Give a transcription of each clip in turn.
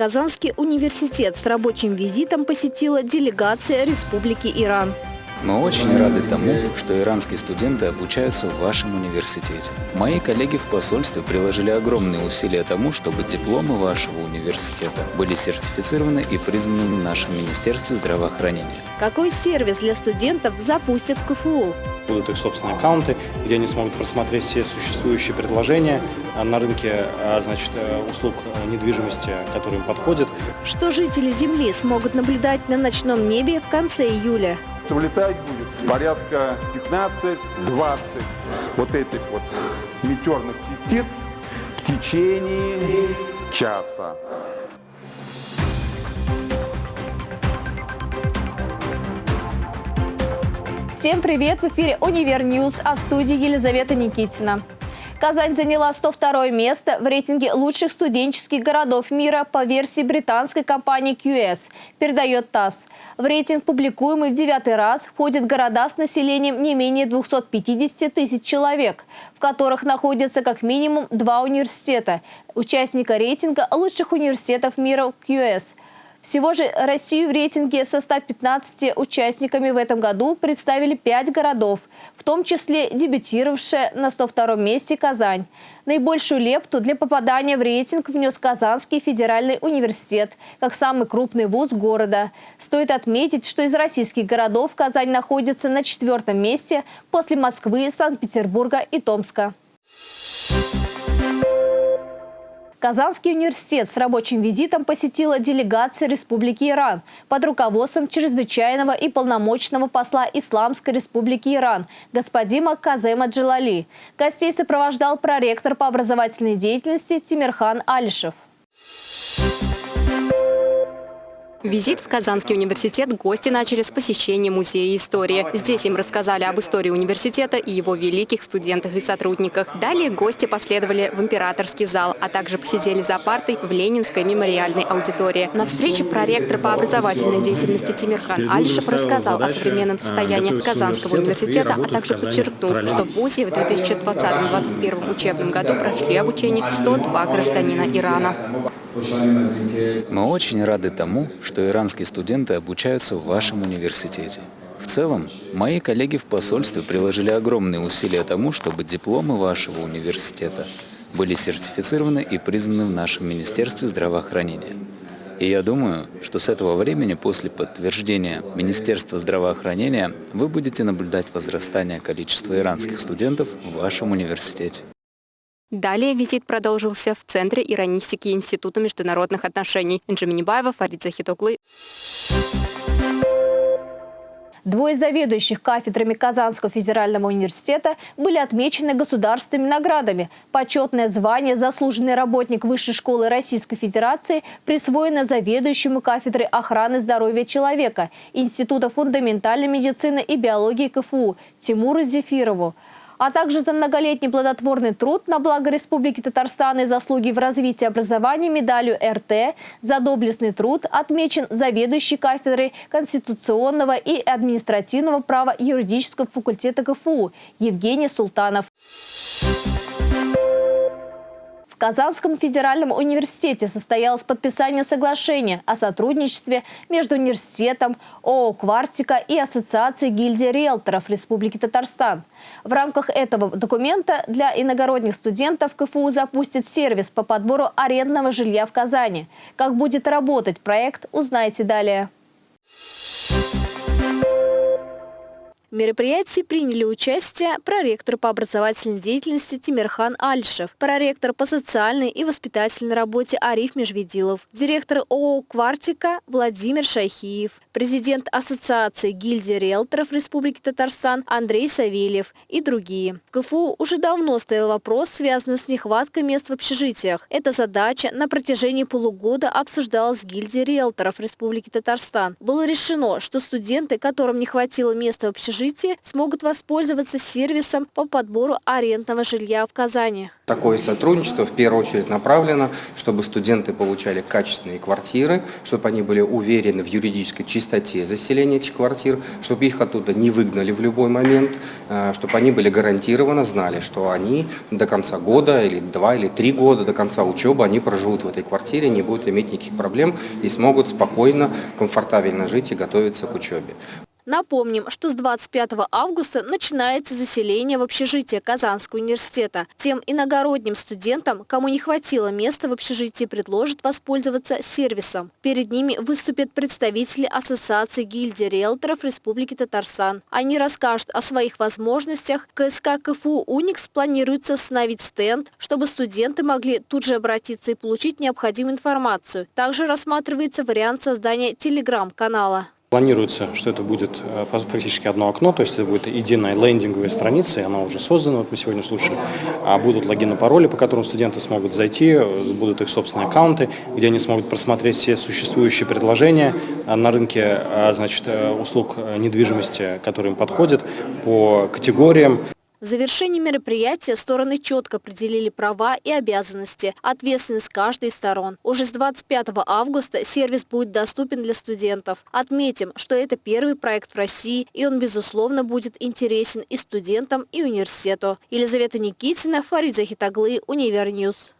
Казанский университет с рабочим визитом посетила делегация Республики Иран. Мы очень рады тому, что иранские студенты обучаются в вашем университете. Мои коллеги в посольстве приложили огромные усилия тому, чтобы дипломы вашего университета были сертифицированы и признаны в нашем Министерстве здравоохранения. Какой сервис для студентов запустят в КФУ? Будут их собственные аккаунты, где они смогут просмотреть все существующие предложения на рынке а, значит, э, услуг недвижимости, которые им подходят. Что жители Земли смогут наблюдать на ночном небе в конце июля? что летать будет порядка 15-20 вот этих вот метеорных частиц в течение часа. Всем привет! В эфире «UniverNews», а в студии Елизавета Никитина. Казань заняла 102 место в рейтинге лучших студенческих городов мира по версии британской компании QS, передает ТАСС. В рейтинг, публикуемый в девятый раз, входят города с населением не менее 250 тысяч человек, в которых находятся как минимум два университета, участника рейтинга лучших университетов мира QS – всего же Россию в рейтинге со 115 участниками в этом году представили 5 городов, в том числе дебютировавшая на 102 месте Казань. Наибольшую лепту для попадания в рейтинг внес Казанский федеральный университет, как самый крупный вуз города. Стоит отметить, что из российских городов Казань находится на четвертом месте после Москвы, Санкт-Петербурга и Томска. Казанский университет с рабочим визитом посетила делегация Республики Иран под руководством чрезвычайного и полномочного посла Исламской Республики Иран господина Казема Джалали. Гостей сопровождал проректор по образовательной деятельности Тимирхан Алишев. Визит в Казанский университет гости начали с посещения Музея истории. Здесь им рассказали об истории университета и его великих студентах и сотрудниках. Далее гости последовали в императорский зал, а также посидели за партой в Ленинской мемориальной аудитории. На встрече проректор по образовательной деятельности Тимирхан Альшев рассказал о современном состоянии Казанского университета, а также подчеркнул, что в ВУЗе в 2020-2021 учебном году прошли обучение 102 гражданина Ирана. Мы очень рады тому, что иранские студенты обучаются в вашем университете. В целом, мои коллеги в посольстве приложили огромные усилия тому, чтобы дипломы вашего университета были сертифицированы и признаны в нашем Министерстве здравоохранения. И я думаю, что с этого времени, после подтверждения Министерства здравоохранения, вы будете наблюдать возрастание количества иранских студентов в вашем университете. Далее визит продолжился в Центре иронистики Института международных отношений. Энджи Фарид Захитоглы. Двое заведующих кафедрами Казанского федерального университета были отмечены государственными наградами. Почетное звание «Заслуженный работник Высшей школы Российской Федерации» присвоено заведующему кафедрой охраны здоровья человека Института фундаментальной медицины и биологии КФУ Тимуру Зефирову а также за многолетний плодотворный труд на благо Республики Татарстан и заслуги в развитии образования медалью РТ за доблестный труд отмечен заведующий кафедрой конституционного и административного права юридического факультета КФУ Евгений Султанов. Казанском федеральном университете состоялось подписание соглашения о сотрудничестве между университетом, ООО «Квартика» и Ассоциацией гильдии риэлторов Республики Татарстан. В рамках этого документа для иногородних студентов КФУ запустит сервис по подбору арендного жилья в Казани. Как будет работать проект, узнаете далее. В мероприятии приняли участие проректор по образовательной деятельности Тимирхан Альшев, проректор по социальной и воспитательной работе Ариф Межведилов, директор ООО «Квартика» Владимир Шайхиев, президент Ассоциации гильдии риэлторов Республики Татарстан Андрей Савельев и другие. В КФУ уже давно стоял вопрос, связанный с нехваткой мест в общежитиях. Эта задача на протяжении полугода обсуждалась в гильдии риэлторов Республики Татарстан. Было решено, что студенты, которым не хватило места в общежитии, общежитии смогут воспользоваться сервисом по подбору арендного жилья в Казани. Такое сотрудничество в первую очередь направлено, чтобы студенты получали качественные квартиры, чтобы они были уверены в юридической чистоте заселения этих квартир, чтобы их оттуда не выгнали в любой момент, э, чтобы они были гарантированно знали, что они до конца года или два или три года до конца учебы они проживут в этой квартире, не будут иметь никаких проблем и смогут спокойно, комфортабельно жить и готовиться к учебе. Напомним, что с 25 августа начинается заселение в общежитие Казанского университета. Тем иногородним студентам, кому не хватило места в общежитии, предложат воспользоваться сервисом. Перед ними выступят представители Ассоциации гильдии риэлторов Республики Татарстан. Они расскажут о своих возможностях. КСК КФУ «Уникс» планируется установить стенд, чтобы студенты могли тут же обратиться и получить необходимую информацию. Также рассматривается вариант создания телеграм-канала. Планируется, что это будет э, фактически одно окно, то есть это будет единая лендинговая страница, и она уже создана, вот мы сегодня слушали. А будут логины, пароли, по которым студенты смогут зайти, будут их собственные аккаунты, где они смогут просмотреть все существующие предложения э, на рынке э, значит, услуг недвижимости, которые им подходят по категориям. В завершении мероприятия стороны четко определили права и обязанности, ответственность каждой из сторон. Уже с 25 августа сервис будет доступен для студентов. Отметим, что это первый проект в России, и он, безусловно, будет интересен и студентам, и университету. Елизавета Никитина, Фарид Захитаглы, UniverNews.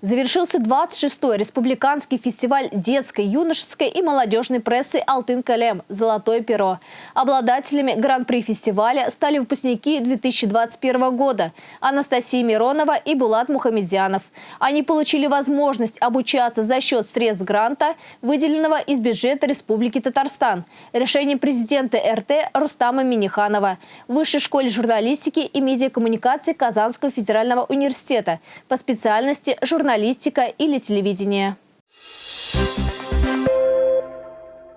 Завершился 26-й республиканский фестиваль детской, юношеской и молодежной прессы «Алтын-Калем. Золотое перо». Обладателями гран-при фестиваля стали выпускники 2021 года Анастасия Миронова и Булат Мухамедзянов. Они получили возможность обучаться за счет средств гранта, выделенного из бюджета Республики Татарстан. Решение президента РТ Рустама Миниханова. Высшей школе журналистики и медиакоммуникации Казанского федерального университета по специальности журналистики журналистика или телевидение.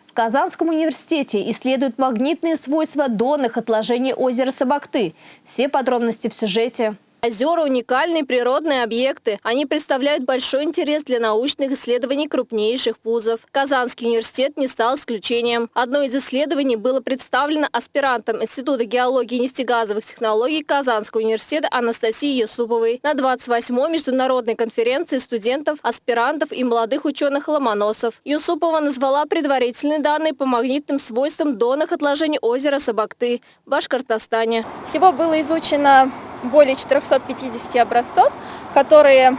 В Казанском университете исследуют магнитные свойства донных отложений озера Сабакты. Все подробности в сюжете. Озера – уникальные природные объекты. Они представляют большой интерес для научных исследований крупнейших вузов. Казанский университет не стал исключением. Одно из исследований было представлено аспирантом Института геологии и нефтегазовых технологий Казанского университета Анастасией Юсуповой на 28-й международной конференции студентов, аспирантов и молодых ученых-ломоносов. Юсупова назвала предварительные данные по магнитным свойствам донных отложений озера Сабакты в Башкортостане. Всего было изучено более 450 образцов, которые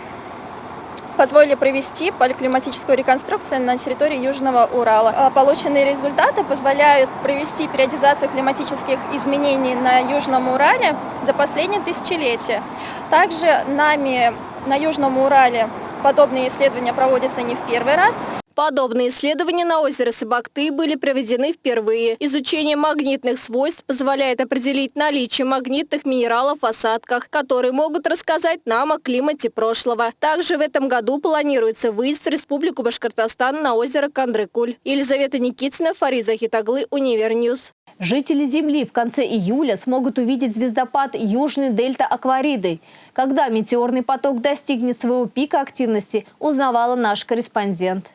позволили провести поликлиматическую реконструкцию на территории Южного Урала. А полученные результаты позволяют провести периодизацию климатических изменений на Южном Урале за последние тысячелетия. Также нами на Южном Урале подобные исследования проводятся не в первый раз. Подобные исследования на озере Сабакты были проведены впервые. Изучение магнитных свойств позволяет определить наличие магнитных минералов в осадках, которые могут рассказать нам о климате прошлого. Также в этом году планируется выезд в Республику Башкортостан на озеро Кандрыкуль. Елизавета Никитина, Фарид Захитаглы, UniverNews. Жители Земли в конце июля смогут увидеть звездопад Южный дельта Аквариды. Когда метеорный поток достигнет своего пика активности, узнавала наш корреспондент.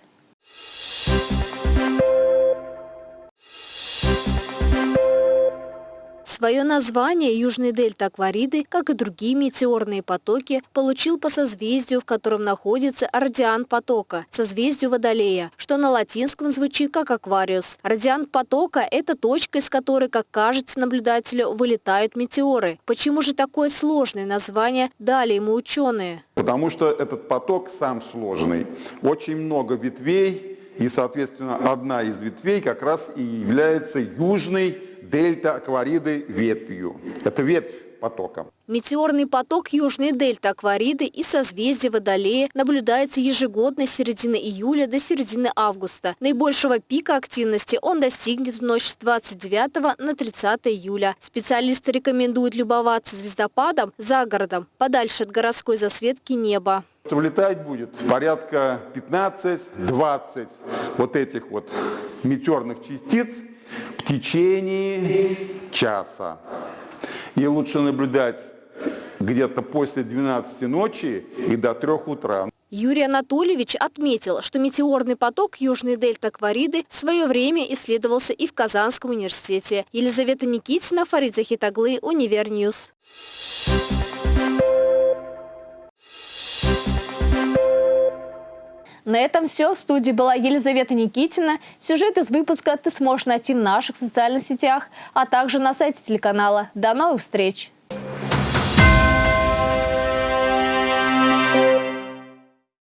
Свое название Южный дельта Аквариды, как и другие метеорные потоки, получил по созвездию, в котором находится радиант потока, созвездию Водолея, что на латинском звучит как aquarius. Радиант потока – это точка, из которой, как кажется наблюдателю, вылетают метеоры. Почему же такое сложное название дали ему ученые? Потому что этот поток сам сложный. Очень много ветвей, и, соответственно, одна из ветвей как раз и является южной дельта Аквариды ветвью. Это ветвь потока. Метеорный поток Южной дельты Аквариды и созвездия Водолея наблюдается ежегодно с середины июля до середины августа. Наибольшего пика активности он достигнет в ночь с 29 на 30 июля. Специалисты рекомендуют любоваться звездопадом за городом, подальше от городской засветки неба. Влетать будет порядка 15-20 вот этих вот метеорных частиц в течение часа. И лучше наблюдать где-то после 12 ночи и до 3 утра. Юрий Анатольевич отметил, что метеорный поток Южный дельта Аквариды в свое время исследовался и в Казанском университете. Елизавета Никитина, Фарид Захитаглы, UniverNews. На этом все. В студии была Елизавета Никитина. Сюжет из выпуска ты сможешь найти в наших социальных сетях, а также на сайте телеканала. До новых встреч!